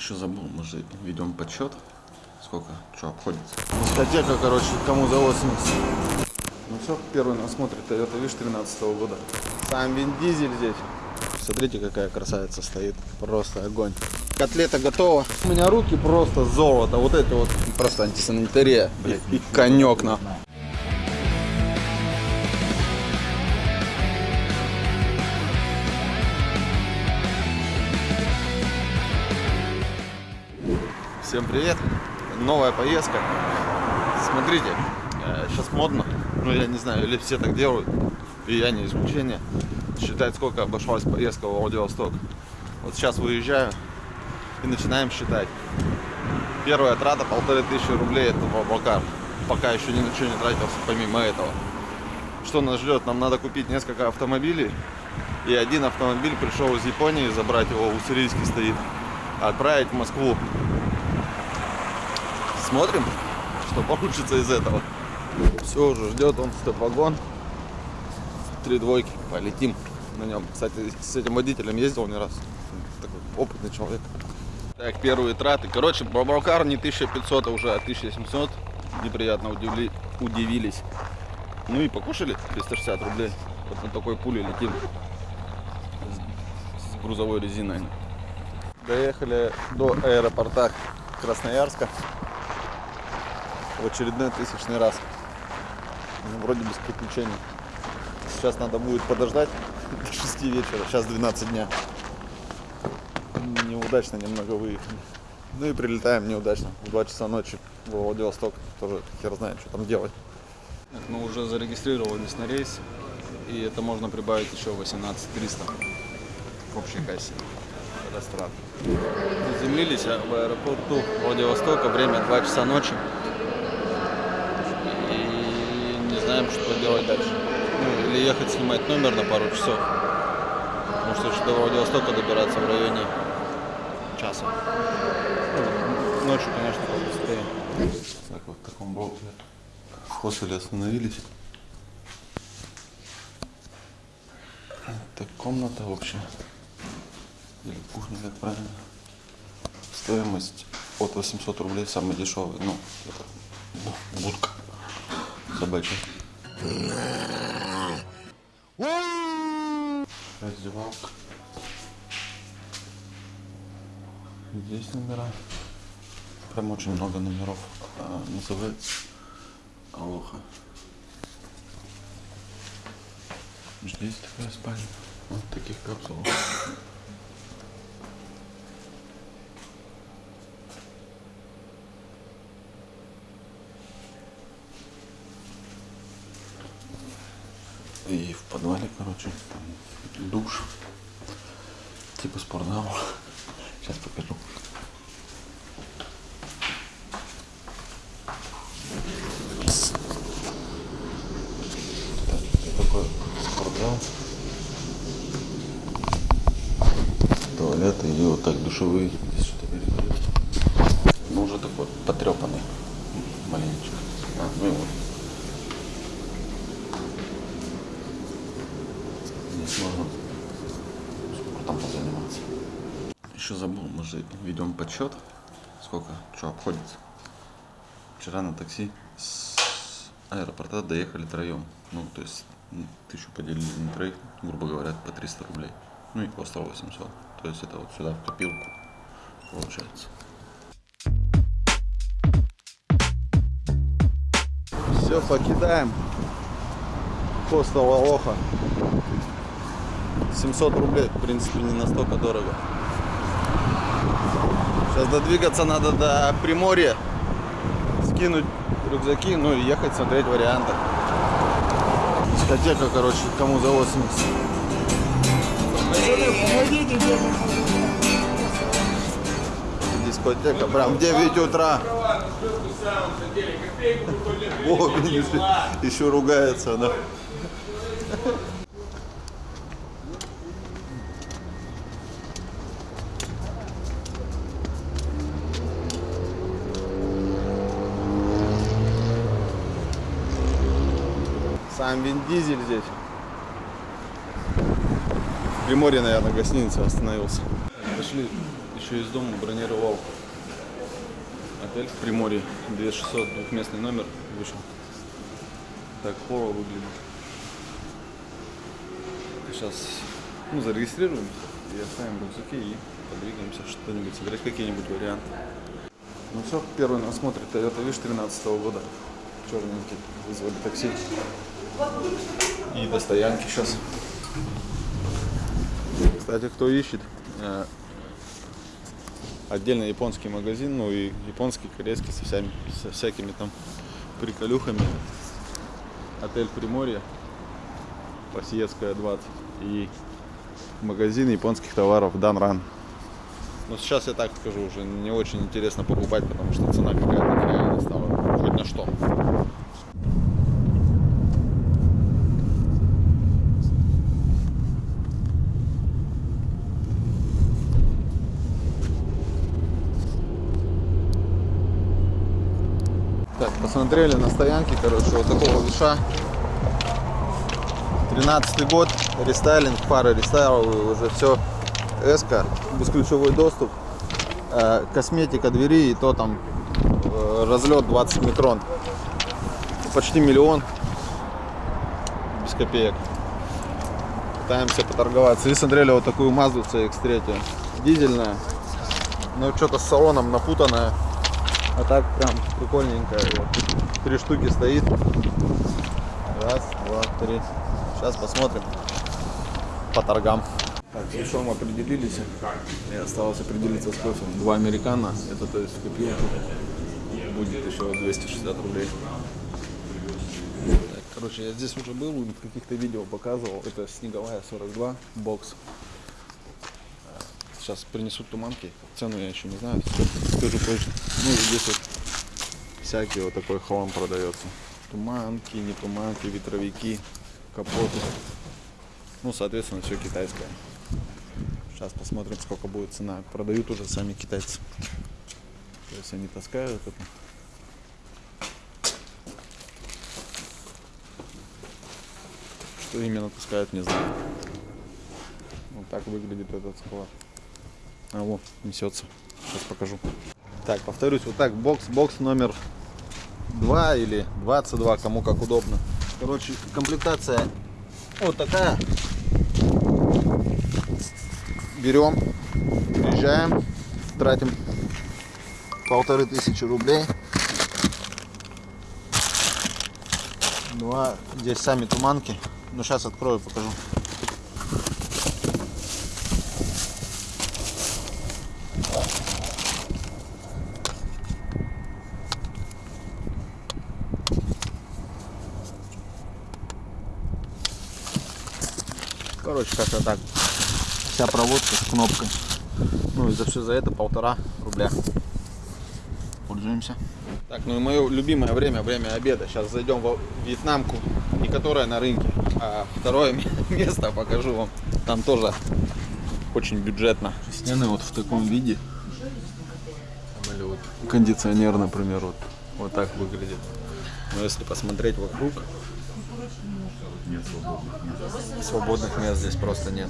Еще забыл, мы же ведем подсчет. Сколько, что обходится. Дискотека, короче, кому за 80. Ну все, первый нас смотрит Toyota Wish 13 года. Сам Вин Дизель здесь. Смотрите, какая красавица стоит. Просто огонь. Котлета готова. У меня руки просто золото. Вот это вот просто антисанитария. Блять, и конек на. Всем привет! Новая поездка. Смотрите, сейчас модно, ну я не знаю, или все так делают, и я не исключение. Считать, сколько обошлась поездка в Владивосток. Вот сейчас выезжаю и начинаем считать. Первая трата полторы тысячи рублей это Баблкар. Пока еще ни на что не тратился помимо этого. Что нас ждет? Нам надо купить несколько автомобилей. И один автомобиль пришел из Японии, забрать его, уссурийский стоит, отправить в Москву Смотрим, что получится из этого. Все, уже ждет он стоп-вагон. Три двойки, полетим на нем. Кстати, с этим водителем ездил не раз. Такой опытный человек. Так, первые траты. Короче, Бабалкар не 1500, а уже 1700. Неприятно удивли... удивились. Ну и покушали 360 рублей. Вот на такой пуле летим. С, с грузовой резиной. Доехали до аэропорта Красноярска в очередной тысячный раз. Ну, вроде без приключений. Сейчас надо будет подождать до 6 вечера. Сейчас 12 дня. Неудачно немного выехали. Ну и прилетаем неудачно. В 2 часа ночи в Владивосток. Тоже хер знает, что там делать. Мы уже зарегистрировались на рейс. И это можно прибавить еще 18 300 в общей кассе. Растрат. Приземлились в аэропорту Владивостока. Время 2 часа ночи знаем, что делать дальше. Ну, или ехать снимать номер на пару часов. Потому что еще до Владивостока добираться в районе часа. Ну, ночью, конечно, побыстрее. Так, вот в таком блоке в хостеле остановились. Так, комната общая. Или кухня, как правильно. Стоимость от 800 рублей, самый дешевый. Ну, это будка собачья. Раздевалка. Здесь номера. Прям очень много номеров. А, называется Алоха. Здесь такая спальня. Вот таких капсулах. И в короче, там душ, типа спортзал. Сейчас покажу. Так, такой спортзал. Туалеты и вот так душевые. Здесь что-то передают. Ну уже такой потрепанный маленечко. А, ну и вот. можно спортом позаниматься. Еще забыл, мы же ведем подсчет, сколько, что обходится. Вчера на такси с аэропорта доехали троем. Ну, то есть тысячу поделили на троих, грубо говоря, по 300 рублей. Ну и по 800. То есть это вот сюда в копилку получается. Все, покидаем. Хостел Лоха. 700 рублей, в принципе, не настолько дорого. Сейчас додвигаться надо до Приморья, скинуть рюкзаки, ну и ехать смотреть варианты. Дискотека, короче, кому за 80. Дискотека, прям в 9 утра. Вовин еще, ругается, да. Сам Вин Дизель здесь. В Приморье, наверное, гостиница остановился. Дошли Еще из дома бронировал отель в Приморье. 2600, двухместный номер вышел. Так хоррор выглядит. Сейчас ну, зарегистрируем и оставим рюкзаки и подвигаемся что-нибудь сыграть, какие-нибудь варианты. Ну все, первый нас смотрит Toyota Wish 13 года. Черненький. Вызвали такси. И до стоянки сейчас. Кстати, кто ищет, э, отдельно японский магазин, ну и японский, корейский со, всеми, со всякими там приколюхами. Отель Приморье, Посиевская 20 и магазин японских товаров Данран. Но сейчас я так скажу, уже не очень интересно покупать, потому что цена какая-то нереальная стала. Хоть на что. Так, посмотрели на стоянке, короче, вот такого виша. 13 год, рестайлинг, фары рестайловые, уже все эска, бесключевой доступ, э, косметика двери и то там э, разлет 20 микрон. Почти миллион, без копеек. Пытаемся поторговаться. И смотрели вот такую Mazda CX-3, дизельная, но что-то с салоном напутанная. А так прям прикольненькая. Вот. Три штуки стоит. Раз, два, три. Сейчас посмотрим по торгам. Так, с весом определились. И осталось определиться с кофе. Два американо. Это то есть копилку. Будет еще 260 рублей. Так, короче, я здесь уже был, в каких-то видео показывал. Это снеговая 42 бокс. Сейчас принесут туманки. Цену я еще не знаю. Скажу позже. Ну здесь вот всякий вот такой хлам продается. Туманки, не туманки, ветровики, капоты. Ну, соответственно, все китайское. Сейчас посмотрим, сколько будет цена. Продают уже сами китайцы. То есть они таскают это. Что именно таскают, не знаю. Вот так выглядит этот склад. А вот, несется. Сейчас покажу. Так, повторюсь, вот так, бокс, бокс номер 2 или 22, кому как удобно. Короче, комплектация вот такая. Берем, приезжаем, тратим полторы тысячи рублей. Два, здесь сами туманки. Ну, сейчас открою, покажу. Короче, как-то так. Вся проводка с кнопкой. Ну и за все за это полтора рубля. Пользуемся. Так, ну и мое любимое время, время обеда. Сейчас зайдем в вьетнамку, не которая на рынке, а второе место покажу вам. Там тоже очень бюджетно. Стены вот в таком виде. Или вот кондиционер, например, вот, вот так выглядит. Но если посмотреть вокруг, Нет свободных мест. свободных мест здесь просто нет.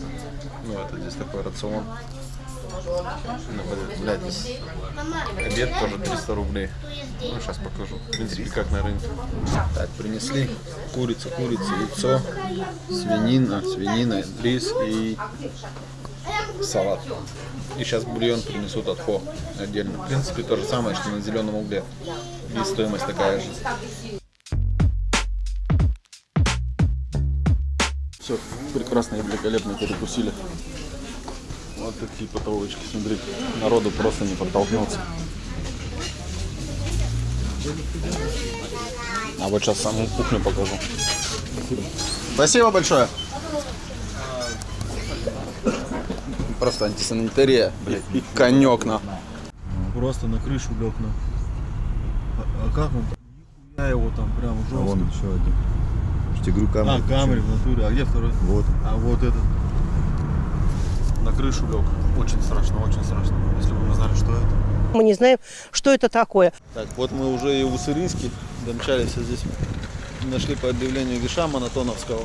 Ну, это здесь такой рацион. Ну, блядь, здесь обед тоже 300 рублей. Ну, сейчас покажу. В принципе, как на рынке. Так, принесли курица, курица, яйцо, свинина, свинина, рис и салат. И сейчас бульон принесут от фо отдельно. В принципе, то же самое, что на зеленом угле. И стоимость такая же. Все, прекрасно и великолепно перекусили. Вот такие потолочки, смотрите. Народу просто не подтолкнуться. А вот сейчас саму кухню покажу. Спасибо большое. Просто антисанитария, блядь, и конек на. Просто на крышу лег на. А, а как он? Я его там прям А жестко. вон еще один. Тебе говорю, камера. А, камеры в натуре. А где второй? Вот. А вот этот. На крышу лег. Очень страшно, очень страшно. Если бы мы знали, что это. Мы не знаем, что это такое. Так, вот мы уже и в Уссурийске домчались а здесь. Нашли по объявлению Виша Монотоновского.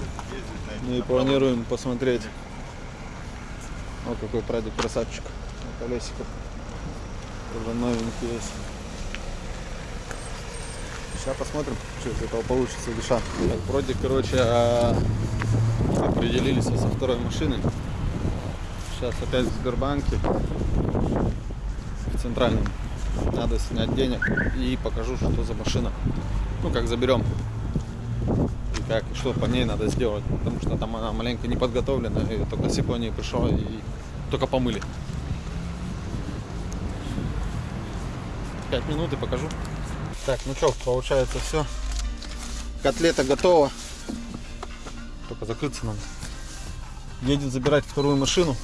Ну и планируем посмотреть. Вот какой прадик красавчик. колесиков. Тоже новенькие есть. Сейчас посмотрим, что из этого получится душа. Так, вроде, короче, а, определились со второй машиной. Сейчас опять в Сбербанке, в центральном. Надо снять денег и покажу, что за машина. Ну, как заберем. И как, что по ней надо сделать. Потому что там она маленько не подготовлена. И только с Японии пришел и только помыли. Пять минут и покажу. Так, ну что, получается все. Котлета готова. Только закрыться надо. Едет забирать вторую машину.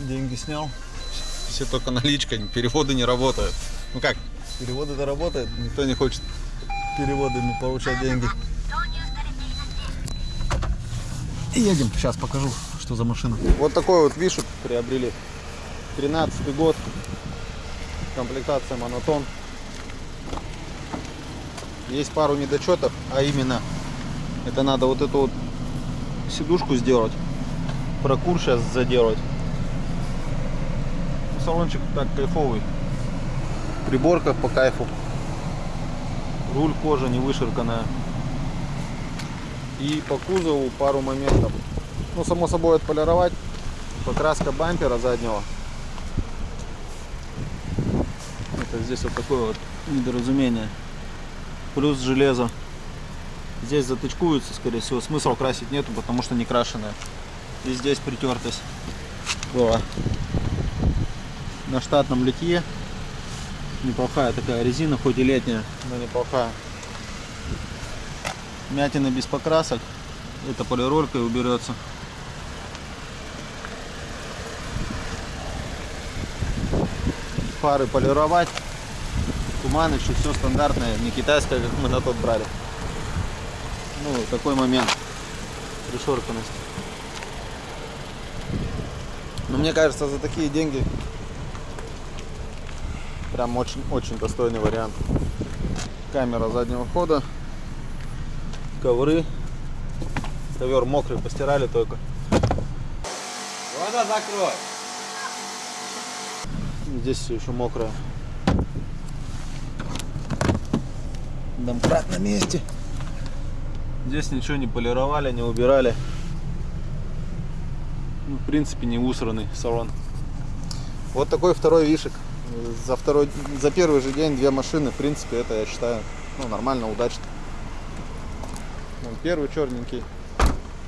Деньги снял. Все только наличка, переводы не работают. Ну как, переводы-то работают, никто не хочет переводами получать деньги. И едем, сейчас покажу, что за машина. Вот такой вот вишек приобрели. 13 год. Комплектация монотон. Есть пару недочетов, а именно это надо вот эту вот сидушку сделать. Прокур сейчас заделать. Салончик так кайфовый. Приборка по кайфу. Руль кожа не выширканная. И по кузову пару моментов. Ну, само собой, отполировать. Покраска бампера заднего. Это здесь вот такое вот недоразумение. Плюс железо. Здесь затычкуется, скорее всего. Смысла красить нету, потому что не крашеная. И здесь притертость была. На штатном литье. Неплохая такая резина, хоть и летняя, но неплохая. Мятина без покрасок. Это полиролькой уберется. Фары полировать. Туманыч и все стандартное, не китайское, как мы на тот брали. Ну, такой момент. Пришорканность. Но мне кажется, за такие деньги прям очень, очень достойный вариант. Камера заднего хода, ковры, ковер мокрый, постирали только. Глаза закрой. Здесь все еще мокрое. Домкрат на месте. Здесь ничего не полировали, не убирали. Ну, в принципе, не усранный салон. Вот такой второй вишек. За, второй, за первый же день две машины, в принципе, это я считаю ну, нормально, удачно. Вон первый черненький.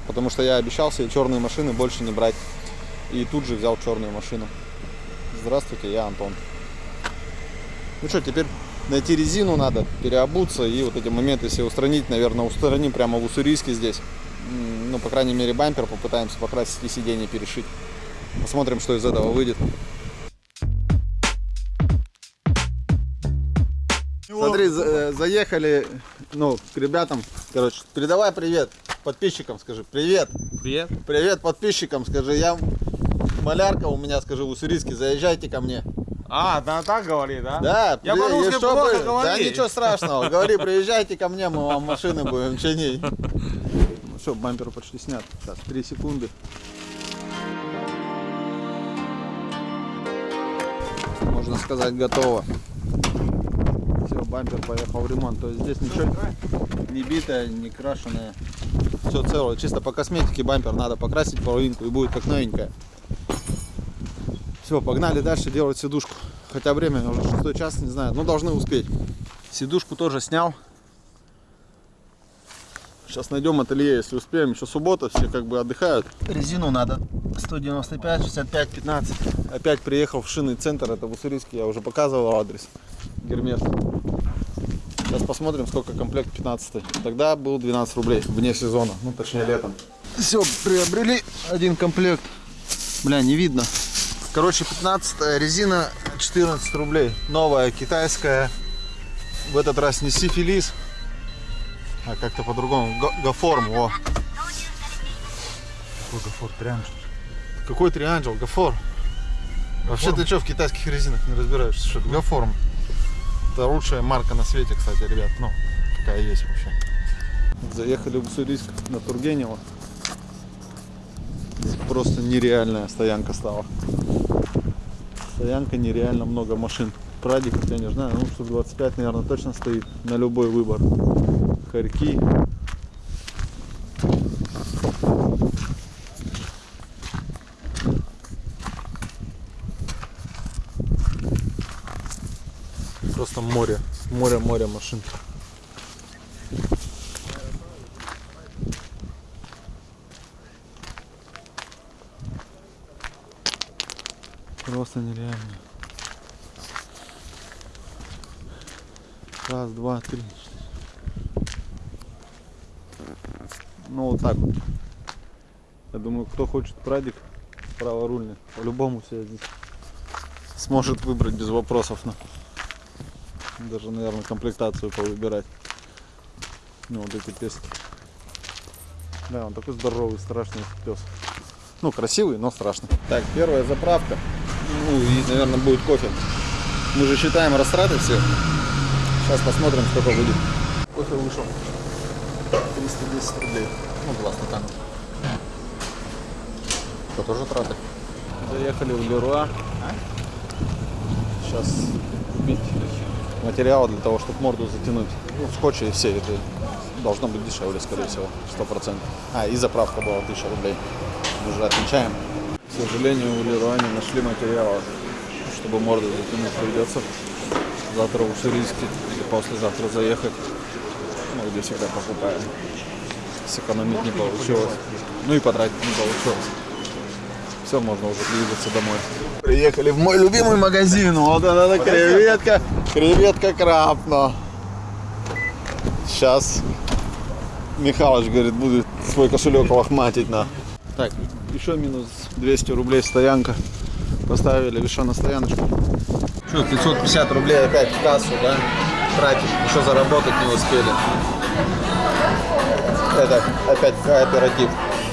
Потому что я обещал себе черные машины больше не брать. И тут же взял черную машину. Здравствуйте, я Антон. Ну что, теперь найти резину надо, переобуться и вот эти моменты все устранить, наверное, устраним прямо в Уссурийске здесь. Ну, по крайней мере, бампер попытаемся покрасить и сиденье перешить. Посмотрим, что из этого выйдет. Смотри, за- э, заехали, ну, к ребятам, короче, передавай привет подписчикам, скажи, привет. Привет. Привет подписчикам, скажи, я малярка у меня, скажи, в Уссурийске, заезжайте ко мне. А, да, так говори, да? Да, Я при- и что чтобы- плохо Да говори. ничего страшного, говори, приезжайте ко мне, мы вам машины будем чинить. Ну все, бампер почти снят. Сейчас, 3 секунды. Можно сказать, готово. Все, бампер поехал в ремонт. То есть здесь ничего не битое, не крашеное. Все целое. Чисто по косметике бампер надо покрасить половинку и будет как новенькая. Все, погнали дальше делать сидушку. Хотя время уже шестой час, не знаю, но должны успеть. Сидушку тоже снял. Сейчас найдем ателье, если успеем. Еще суббота, все как бы отдыхают. Резину надо 195, 65, 15. Опять приехал в шинный центр, это в Уссурийске, я уже показывал адрес. Гермес. Сейчас посмотрим, сколько комплект 15. Тогда был 12 рублей вне сезона, ну точнее летом. Все, приобрели один комплект. Бля, не видно. Короче, 15 резина 14 рублей. Новая, китайская. В этот раз не сифилис, а как-то по-другому. Га- Гаформ, о. Какой гафор? Трианджел. Какой трианджел? Гафор. Вообще ты что в китайских резинах не разбираешься? Что Гаформ? Это лучшая марка на свете, кстати, ребят. Ну, какая есть вообще. Заехали в Уссурийск на Тургенева. Просто нереальная стоянка стала. Стоянка нереально много машин. Прадиков, я не знаю, ну штук 25, наверное, точно стоит на любой выбор. Хорьки. Просто море, море, море машин. Просто нереально. Раз, два, три. Ну вот так вот. Я думаю, кто хочет прадик праворульный, по-любому себя здесь сможет выбрать без вопросов. Ну. Даже, наверное, комплектацию повыбирать. Ну вот эти пески. Да, он такой здоровый, страшный пес. Ну, красивый, но страшный. Так, первая заправка. Ну, и, наверное, будет кофе. Мы же считаем растраты все. Сейчас посмотрим, сколько будет. Кофе вышел. 310 рублей. Ну, два стакана. Это тоже траты. Заехали в Леруа. Сейчас купить материалы для того, чтобы морду затянуть. Ну, скотча и все. Это должно быть дешевле, скорее всего, 100%. А, и заправка была 1000 рублей. Мы же отмечаем. К сожалению, в Леруа не нашли материала, чтобы морду затянуть. Придется завтра в Уссурийске или послезавтра заехать. Ну, где всегда покупаем. Сэкономить не получилось. Ну и потратить не получилось. Все, можно уже двигаться домой. Приехали в мой любимый магазин. Вот она, она креветка. Креветка крапно. Сейчас Михалыч, говорит, будет свой кошелек лохматить на. Так, еще минус 200 рублей стоянка. Поставили еще на стояночку. Что, 550 рублей опять в кассу, да? Тратить. Еще заработать не успели. Это опять кооператив.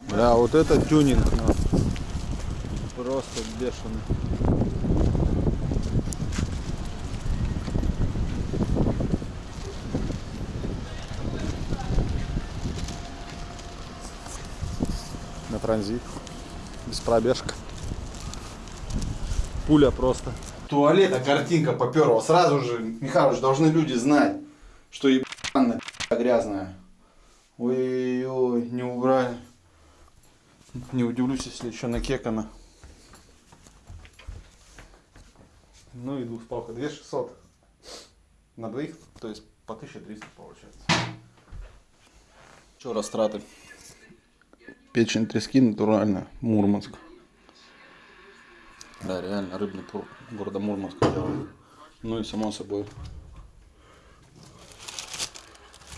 Бля, вот это тюнинг. ну. Просто бешеный. На транзит. Пробежка. Пуля просто. Туалета картинка поперла. Сразу же, Михалыч, должны люди знать, что ебаная грязная. Ой-ой-ой, не убрали. Не удивлюсь, если еще накекано. Ну и двухспалка. 2600 на двоих, то есть по 1300 получается. Что растраты? Печень трески натуральная, Мурманск. Да, реально, рыбный тур города Мурманска делают. Ну и само собой.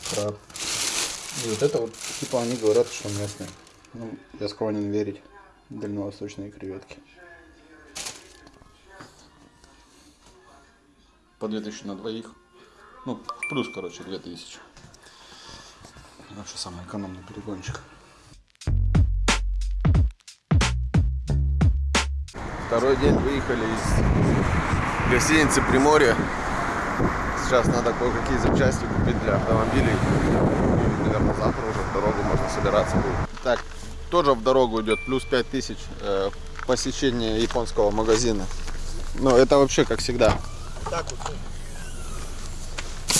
Краб. И вот это вот, типа они говорят, что местные. Ну, я склонен верить. Дальневосточные креветки. По 2000 на двоих. Ну, плюс, короче, 2000. Вообще самый экономный перегончик. Второй день выехали из гостиницы Приморье. Сейчас надо кое-какие запчасти купить для автомобилей. И, наверное, завтра уже в дорогу можно собираться будет. Так, тоже в дорогу идет плюс 5000 э, посещение японского магазина. Но это вообще как всегда.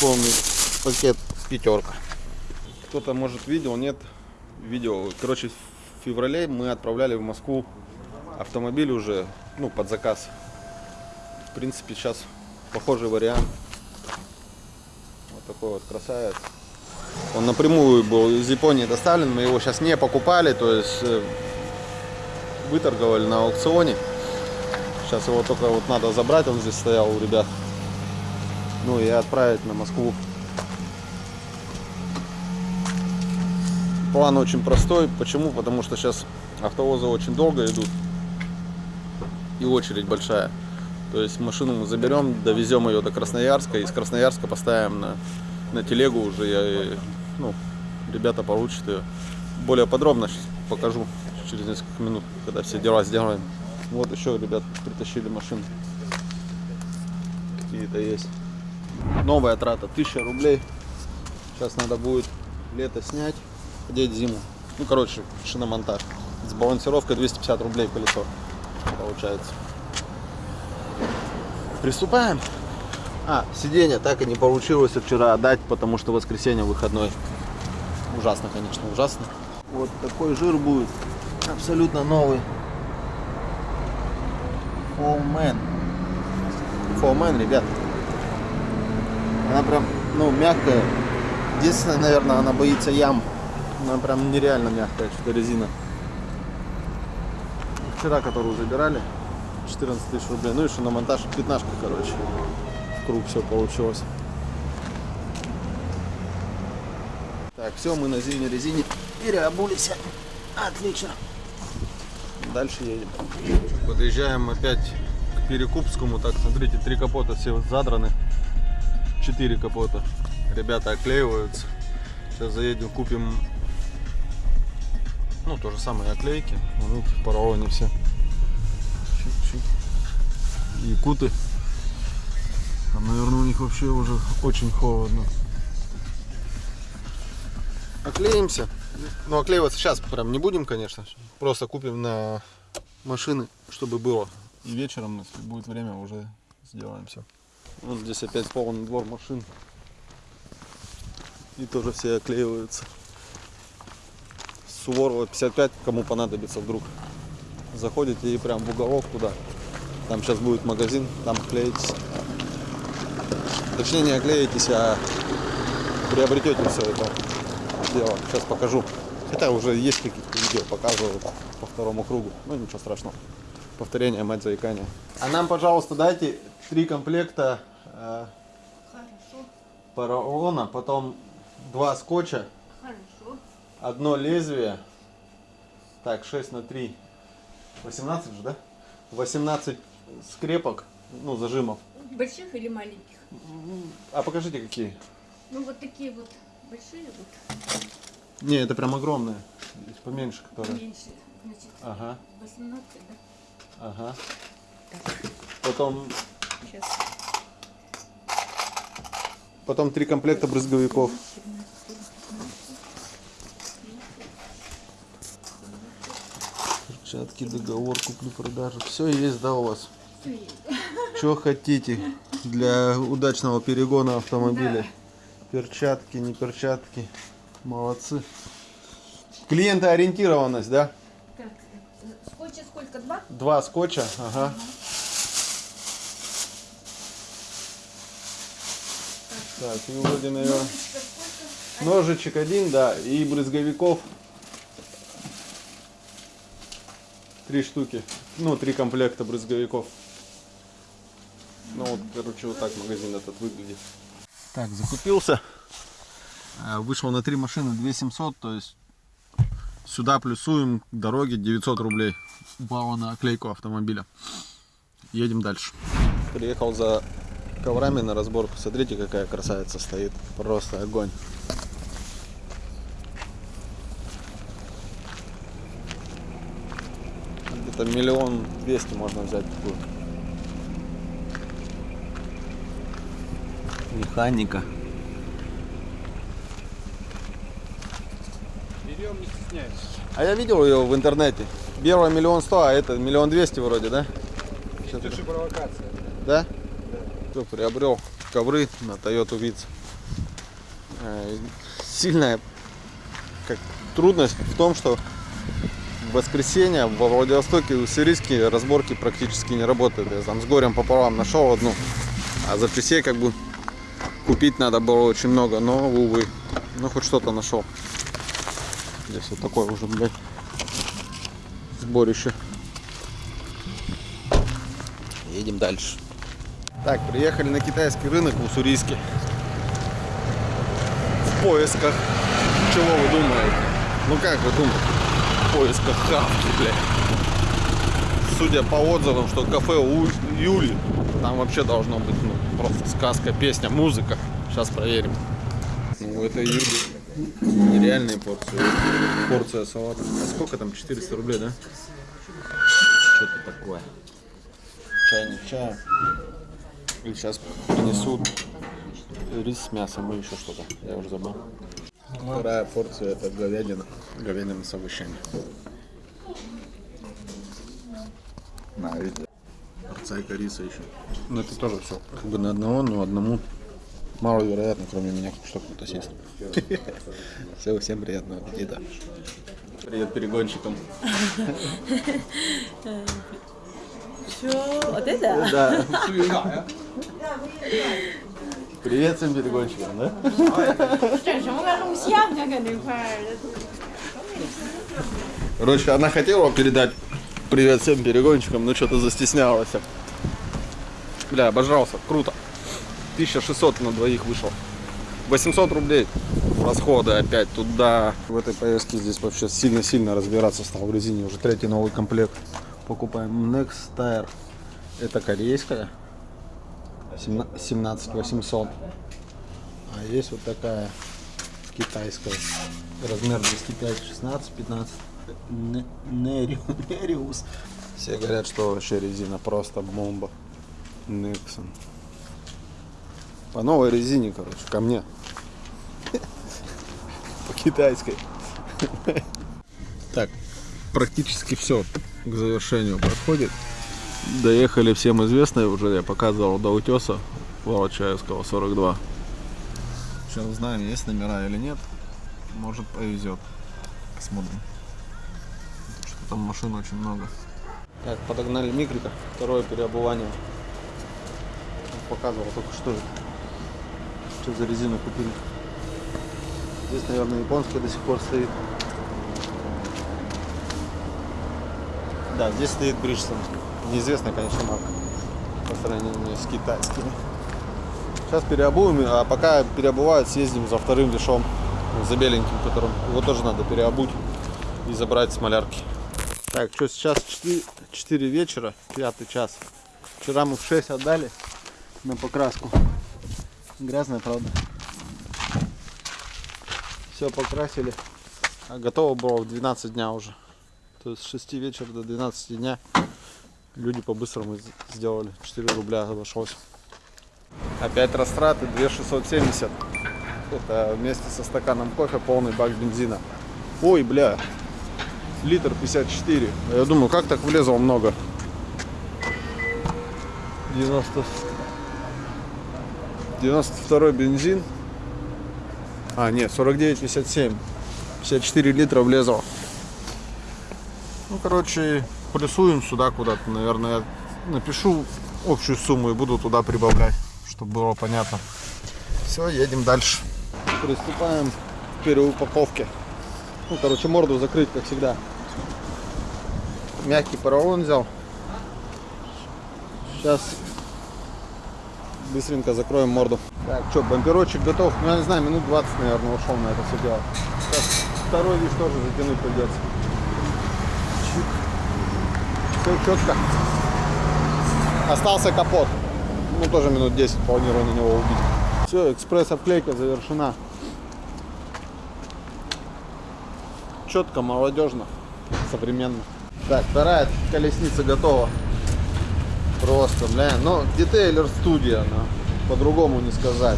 Полный пакет пятерка. Кто-то, может, видел, нет, видео. Короче, в феврале мы отправляли в Москву автомобиль уже, ну, под заказ. В принципе, сейчас похожий вариант. Вот такой вот красавец. Он напрямую был из Японии доставлен, мы его сейчас не покупали, то есть э, выторговали на аукционе. Сейчас его только вот надо забрать, он здесь стоял у ребят. Ну и отправить на Москву. План очень простой. Почему? Потому что сейчас автовозы очень долго идут. И очередь большая. То есть машину мы заберем, довезем ее до Красноярска. Из Красноярска поставим на, на телегу уже. Я, ну, ребята получат ее. Более подробно покажу через несколько минут, когда все дела сделаем. Вот еще ребят притащили машины. Какие-то есть. Новая трата 1000 рублей. Сейчас надо будет лето снять, одеть зиму. Ну, короче, шиномонтаж. С балансировкой 250 рублей колесо получается. Приступаем. А, сиденье так и не получилось вчера отдать, потому что воскресенье выходной. Ужасно, конечно, ужасно. Вот такой жир будет. Абсолютно новый. Фолмен. Фолмен, ребят. Она прям, ну, мягкая. Единственное, наверное, она боится ям. Она прям нереально мягкая, что-то резина. Вчера, которую забирали, 14 тысяч рублей. Ну, еще на монтаж 15 короче. В круг все получилось. Так, все, мы на зимней резине переобулись. Отлично. Дальше едем. Подъезжаем опять к Перекупскому. Так, смотрите, три капота все задраны. Четыре капота. Ребята оклеиваются. Сейчас заедем, купим ну, то же самое оклейки. В поролоне все. И куты. Там, наверное, у них вообще уже очень холодно. Оклеимся. Ну, оклеиваться сейчас прям не будем, конечно. Просто купим на машины, чтобы было. И вечером, если будет время, уже сделаем все. Вот здесь опять полный двор машин. И тоже все оклеиваются. Суворова 55, кому понадобится вдруг. Заходите и прям в уголок туда. Там сейчас будет магазин, там клеитесь. Точнее не оклеитесь, а приобретете все это дело. Сейчас покажу. Хотя уже есть какие-то видео, показывают по второму кругу. Ну ничего страшного. Повторение, мать заикания. А нам, пожалуйста, дайте три комплекта э, поролона, потом два скотча. Одно лезвие. Так, 6 на 3. 18 же, да? 18 скрепок, ну, зажимов. Больших или маленьких? А покажите какие. Ну вот такие вот большие, вот Не, это прям огромные. Есть поменьше, которые. меньше. Значит, Ага, 18, да? ага. Потом, Сейчас. потом три комплекта брызговиков. Перчатки, договор, купли-продажи. Все есть, да, у вас? Что хотите для удачного перегона автомобиля? Перчатки, не перчатки. Молодцы. Клиентоориентированность, да? Так, э, скотча сколько? Два? Два скотча, ага. Так, и вроде, наверное, ножичек один, да, и брызговиков три штуки. Ну, три комплекта брызговиков. Ну, вот, короче, вот так магазин этот выглядит. Так, закупился. А, Вышел на три машины 2700, то есть сюда плюсуем к дороге 900 рублей. Упало на оклейку автомобиля. Едем дальше. Приехал за коврами на разборку. Смотрите, какая красавица стоит. Просто огонь. Где-то миллион двести можно взять такую. Механика. Берем, не стесняйся. А я видел ее в интернете. Первая миллион сто, а это миллион двести вроде, да? Это же провокация. Да? Кто приобрел ковры на Toyota Vitz. Э, Сильная как, трудность в том, что воскресенье во Владивостоке у Уссурийске разборки практически не работают. Я там с горем пополам нашел одну, а запчастей как бы купить надо было очень много, но увы, ну хоть что-то нашел. Здесь вот такое уже, блядь, сборище. Едем дальше. Так, приехали на китайский рынок в Уссурийске. В поисках. Чего вы думаете? Ну как вы думаете? Поисках хавки, блядь. Судя по отзывам, что кафе у Юли, там вообще должно быть ну, просто сказка, песня, музыка. Сейчас проверим. Ну, это Юли нереальные порции. Порция салата. А сколько там? 400 рублей, да? Что-то такое. Чайник чая. И сейчас принесут рис с мясом и еще что-то. Я уже забыл. Вторая порция это говядина Говядина с овощами. На, видите. Цайка риса еще. Ну это тоже все. Как бы на одного, но одному маловероятно, кроме меня, что кто-то съест. Все, всем приятного аппетита. Привет перегонщикам. Что? Вот это? Да. Привет всем перегонщикам, да? 整什么个录像啊？搁那块儿的。 Короче, она хотела передать привет всем перегонщикам, но что-то застеснялась. Бля, обожрался, круто. 1600 на двоих вышел. 800 рублей расходы опять туда. В этой поездке здесь вообще сильно-сильно разбираться стал в резине. Уже третий новый комплект. Покупаем Next Tire. Это корейская. 17 800. А есть вот такая китайская. Размер 205, 16, 15. Не- Нериу- Нериус. Все говорят, что вообще резина просто бомба. Nexon. По новой резине, короче, ко мне. По китайской. Так, практически все к завершению подходит. Доехали всем известное уже, я показывал до утеса Волочаевского 42. Сейчас узнаем, есть номера или нет. Может повезет. Посмотрим. Что там машин очень много. Так, подогнали микрика. Второе переобувание. Показывал только что. Что за резину купили. Здесь, наверное, японская до сих пор стоит. Да, здесь стоит Бриджстон. Неизвестная, конечно, марка. По сравнению с китайскими. Сейчас переобуем, а пока переобувают, съездим за вторым вешом, за беленьким, которым его тоже надо переобуть и забрать с малярки. Так, что сейчас 4, 4 вечера, пятый час. Вчера мы в 6 отдали на покраску. Грязная, правда. Все покрасили. А готово было в 12 дня уже. То есть с 6 вечера до 12 дня люди по-быстрому сделали. 4 рубля обошлось. Опять растраты 2670. Это вместе со стаканом кофе полный бак бензина. Ой, бля. Литр 54. Я думаю, как так влезло много? 90... 92 бензин. А, нет, 49,57. 54 литра влезло. Ну, короче, плюсуем сюда куда-то. Наверное, я напишу общую сумму и буду туда прибавлять, чтобы было понятно. Все, едем дальше. Приступаем к переупаковке. Ну, короче, морду закрыть, как всегда. Мягкий поролон взял. Сейчас быстренько закроем морду. Так, что, бамперочек готов. Ну, я не знаю, минут 20, наверное, ушел на это все дело. Сейчас второй вид тоже затянуть придется. Все четко. Остался капот. Ну, тоже минут 10 планирую на него убить. Все, экспресс-обклейка завершена. Четко, молодежно, современно. Так, вторая колесница готова. Просто, бля, ну, детейлер студия, она, по-другому не сказать.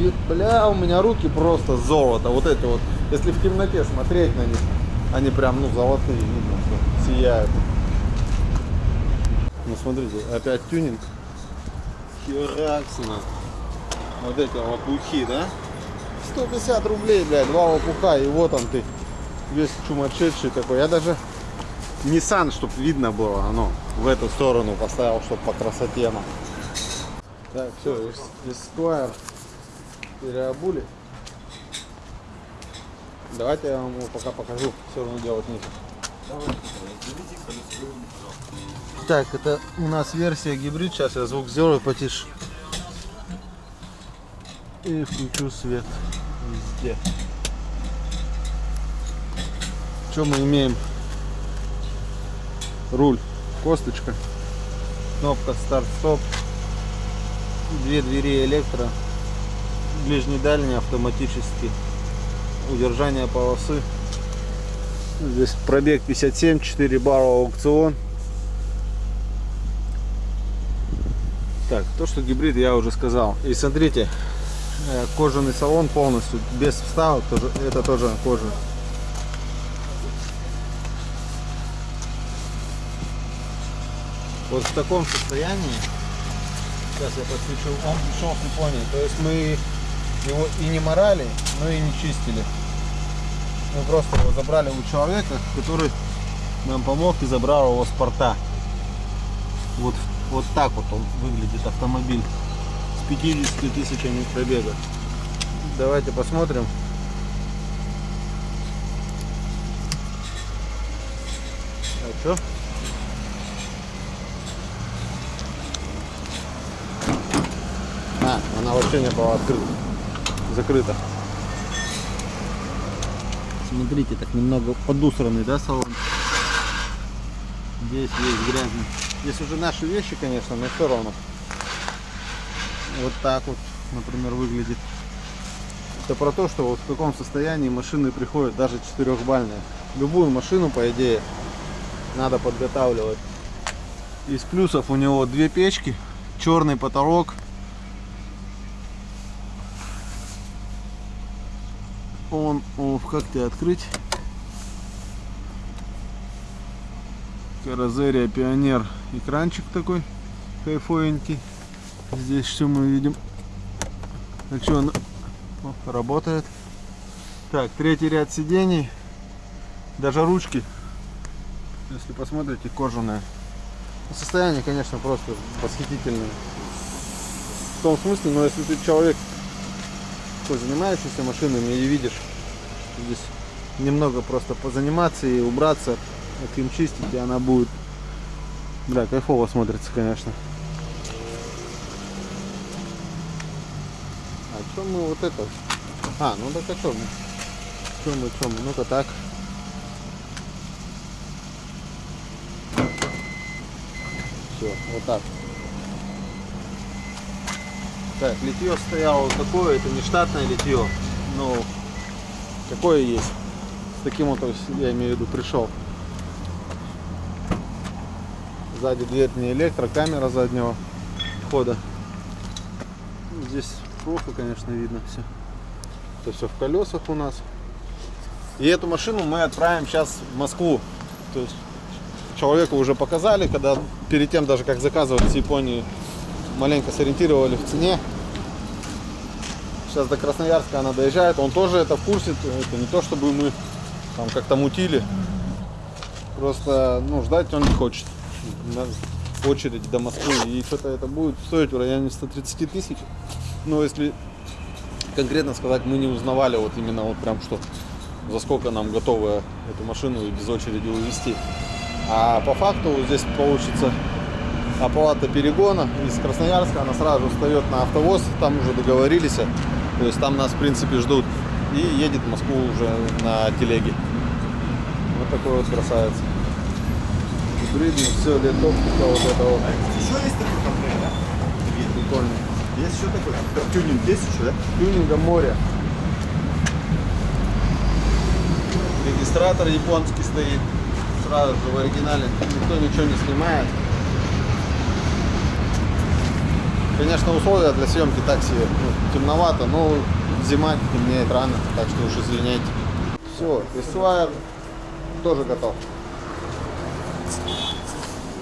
И, бля, у меня руки просто золото. Вот эти вот, если в темноте смотреть на них, они прям, ну, золотые, видно, что сияют. Ну, смотрите, опять тюнинг. Хераксина. Вот эти лопухи, да? 150 рублей, блядь, два лопуха, и вот он ты. Весь чумасшедший такой. Я даже Nissan, чтобы видно было, оно в эту сторону поставил, чтобы по красоте нам. Так, все, Esquire переобули. Давайте я вам его пока покажу, все равно делать нечего. Так, это у нас версия гибрид. Сейчас я звук сделаю потише. И включу свет везде. Что мы имеем? Руль, косточка, кнопка старт-стоп, две двери электро, ближний дальний автоматически, удержание полосы. Здесь пробег 57, 4 барра аукцион. Так, то, что гибрид, я уже сказал. И смотрите, э, кожаный салон полностью, без вставок, тоже, это тоже кожа. Вот в таком состоянии, сейчас я подключу, он пришел с Японии. То есть мы его и не морали, но и не чистили. Мы просто его забрали у человека, который нам помог и забрал его с порта. Вот, вот так вот он выглядит автомобиль с 50 тысячами пробега. Давайте посмотрим. А что? А, она вообще не была открыта. Закрыта. Смотрите, так немного подусранный, да, салон? Здесь есть грязный. Здесь уже наши вещи, конечно, но все равно. Вот так вот, например, выглядит. Это про то, что вот в каком состоянии машины приходят, даже четырехбальные. Любую машину, по идее, надо подготавливать. Из плюсов у него две печки, черный потолок. Он, о, как тебе открыть? Каразерия Пионер экранчик такой кайфовенький. Здесь все мы видим. Так что он о, работает. Так, третий ряд сидений. Даже ручки, если посмотрите, кожаные. Ну, Состояние, конечно, просто восхитительное. В том смысле, но если ты человек, такой занимающийся машинами и видишь, здесь немного просто позаниматься и убраться, как им чистить, и она будет, бля, кайфово смотрится, конечно. А что мы вот это? А, ну так а мы? Что мы, мы? Ну-ка так. Все, вот так. Так, литье стояло вот такое, это не штатное литье, но какое есть. С таким вот, я имею в виду, пришел. Сзади дверь не электро, камера заднего хода. Здесь плохо, конечно, видно все. Это все в колесах у нас. И эту машину мы отправим сейчас в Москву. То есть человеку уже показали, когда перед тем даже как заказывать с Японии, маленько сориентировали в цене. Сейчас до Красноярска она доезжает, он тоже это в курсе, это не то чтобы мы там как-то мутили. Просто, ну, ждать он не хочет. Очередь до Москвы. И что-то это будет стоить в районе 130 тысяч. Ну, если конкретно сказать, мы не узнавали вот именно вот прям что, за сколько нам готовы эту машину без очереди увезти. А по факту вот здесь получится оплата перегона из Красноярска, она сразу встает на автовоз, там уже договорились, то есть там нас в принципе ждут и едет в Москву уже на телеге. Вот такой вот красавец. Гибридный, все, летовка вот это вот. Еще есть такой комплект, да? Прикольный. Есть еще такой? Тюнинг есть еще, да? Тюнинга море. Регистратор японский стоит. Сразу же в оригинале. Никто ничего не снимает. Конечно, условия для съемки такси ну, темновато, но зима темнеет рано, так что уж извиняйте. Все, Эсуайр тоже готов.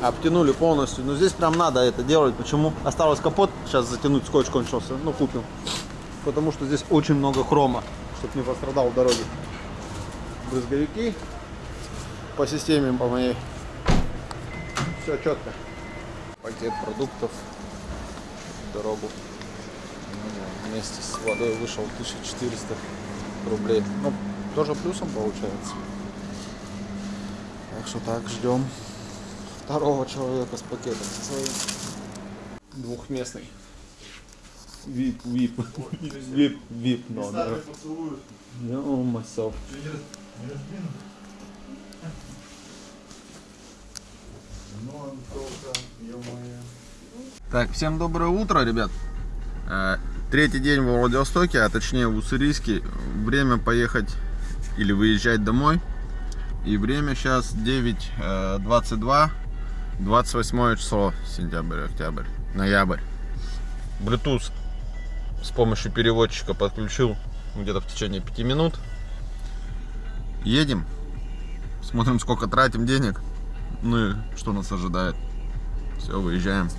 Обтянули полностью. Но здесь прям надо это делать. Почему? Осталось капот сейчас затянуть, скотч кончился. Ну, купим. Потому что здесь очень много хрома, чтобы не пострадал в дороге. Брызговики по системе по моей. Все четко. Пакет продуктов дорогу. Ну, Вместе с водой вышел 1400 рублей. Ну, тоже плюсом получается. Так что так, ждем второго человека с пакетом со своим. Двухместный. Вип, вип, вип, вип, номер. No, myself. Так, всем доброе утро, ребят. Э, Третий день во Владивостоке, а точнее в Уссурийске. Время поехать или выезжать домой. И время сейчас 9.22, 28 число, сентябрь, октябрь, ноябрь. Bluetooth с помощью переводчика подключил где-то в течение 5 минут. Едем, смотрим сколько тратим денег, ну и что нас ожидает. Все, выезжаем.